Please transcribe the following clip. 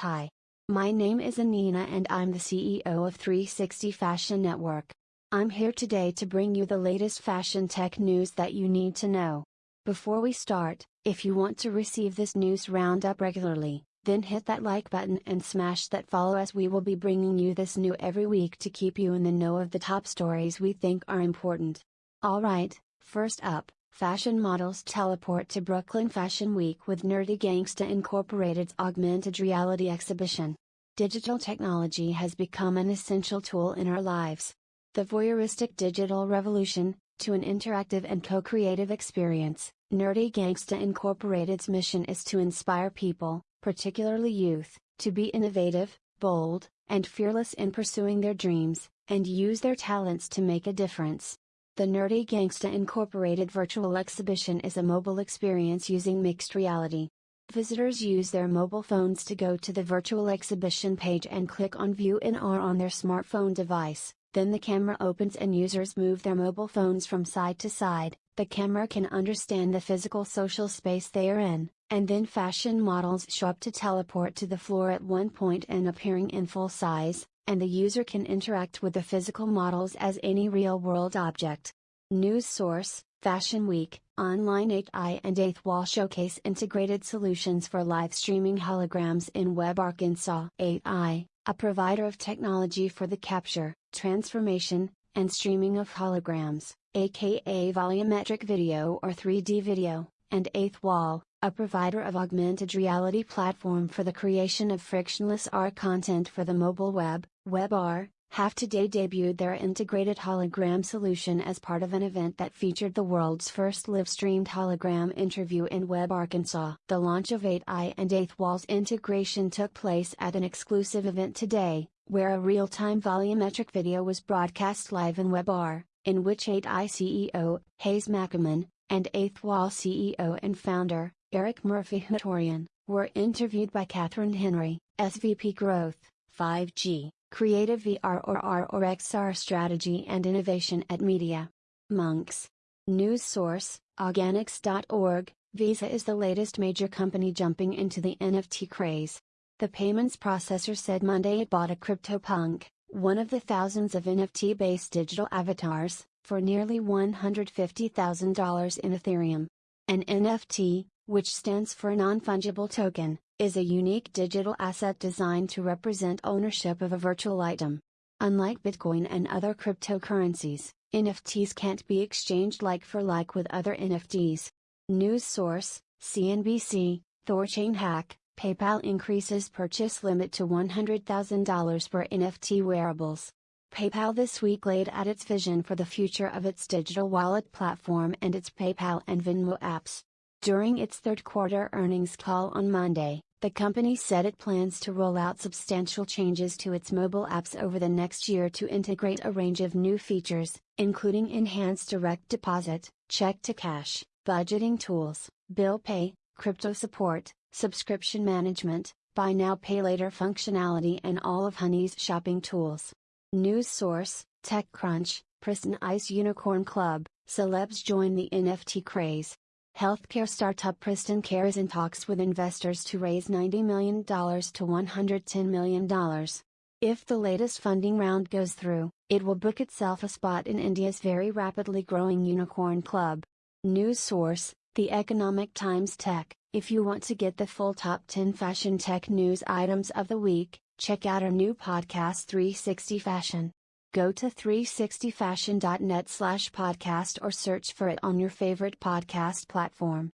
Hi. My name is Anina and I'm the CEO of 360 Fashion Network. I'm here today to bring you the latest fashion tech news that you need to know. Before we start, if you want to receive this news roundup regularly, then hit that like button and smash that follow as we will be bringing you this new every week to keep you in the know of the top stories we think are important. Alright, first up, fashion models teleport to Brooklyn Fashion Week with Nerdy Gangsta Incorporated's augmented reality exhibition. Digital technology has become an essential tool in our lives. The voyeuristic digital revolution, to an interactive and co creative experience, Nerdy Gangsta Incorporated's mission is to inspire people, particularly youth, to be innovative, bold, and fearless in pursuing their dreams, and use their talents to make a difference. The Nerdy Gangsta Incorporated virtual exhibition is a mobile experience using mixed reality. Visitors use their mobile phones to go to the virtual exhibition page and click on View in AR on their smartphone device. Then the camera opens and users move their mobile phones from side to side. The camera can understand the physical social space they are in, and then fashion models show up to teleport to the floor at one point and appearing in full size, and the user can interact with the physical models as any real world object. News source Fashion Week, online 8i and 8th Wall showcase integrated solutions for live streaming holograms in Web Arkansas. 8i, a provider of technology for the capture, transformation, and streaming of holograms, aka volumetric video or 3D video, and 8th Wall, a provider of augmented reality platform for the creation of frictionless AR content for the mobile web, WebAR, have today debuted their integrated hologram solution as part of an event that featured the world's first live-streamed hologram interview in Web Arkansas. The launch of 8i and 8th Wall's integration took place at an exclusive event today, where a real-time volumetric video was broadcast live in WebAR, in which 8i CEO, Hayes Mackaman, and 8th Wall CEO and founder, Erik Murphy-Chutorian, were interviewed by Catherine Henry, SVP Growth, 5G, Creative VR or R or XR Strategy and Innovation at Media. Monks. News source, Organics.org, Visa is the latest major company jumping into the NFT craze. The payments processor said Monday it bought a CryptoPunk, one of the thousands of NFT based digital avatars, for nearly $150,000 in Ethereum. An NFT, which stands for non fungible token, is a unique digital asset designed to represent ownership of a virtual item. Unlike Bitcoin and other cryptocurrencies, NFTs can't be exchanged like for like with other NFTs. News source CNBC, Thorchain hack, PayPal increases purchase limit to $100,000 for NFT wearables. PayPal this week laid out its vision for the future of its digital wallet platform and its PayPal and Venmo apps. During its third quarter earnings call on Monday, the company said it plans to roll out substantial changes to its mobile apps over the next year to integrate a range of new features, including enhanced direct deposit, check to cash, budgeting tools, bill pay, crypto support, subscription management, buy now pay later functionality, and all of Honey's shopping tools. News source TechCrunch, Pristyn Ice Unicorn Club, celebs join the NFT craze. Healthcare startup Pristyn Care is in talks with investors to raise $90 million to $110 million. If the latest funding round goes through, it will book itself a spot in India's very rapidly growing unicorn club. News source The Economic Times Tech. If you want to get the full top 10 fashion tech news items of the week, check out our new podcast 360 Fashion. Go to 360fashion.net slash podcast or search for it on your favorite podcast platform.